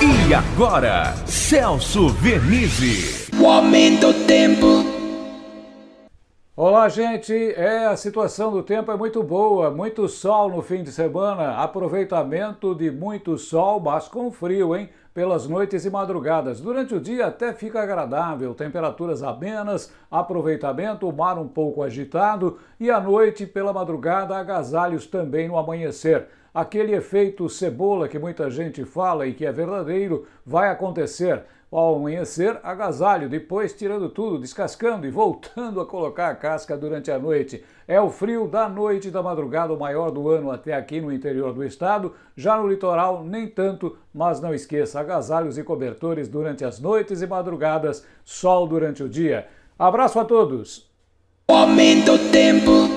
E agora, Celso Vernizzi. O aumento do tempo. Olá, gente. É, a situação do tempo é muito boa, muito sol no fim de semana, aproveitamento de muito sol, mas com frio, hein? Pelas noites e madrugadas. Durante o dia até fica agradável, temperaturas amenas, aproveitamento, o mar um pouco agitado e à noite, pela madrugada, agasalhos também no amanhecer aquele efeito cebola que muita gente fala e que é verdadeiro vai acontecer. Ao amanhecer, agasalho, depois tirando tudo, descascando e voltando a colocar a casca durante a noite. É o frio da noite e da madrugada, o maior do ano até aqui no interior do estado. Já no litoral, nem tanto, mas não esqueça, agasalhos e cobertores durante as noites e madrugadas, sol durante o dia. Abraço a todos! O tempo.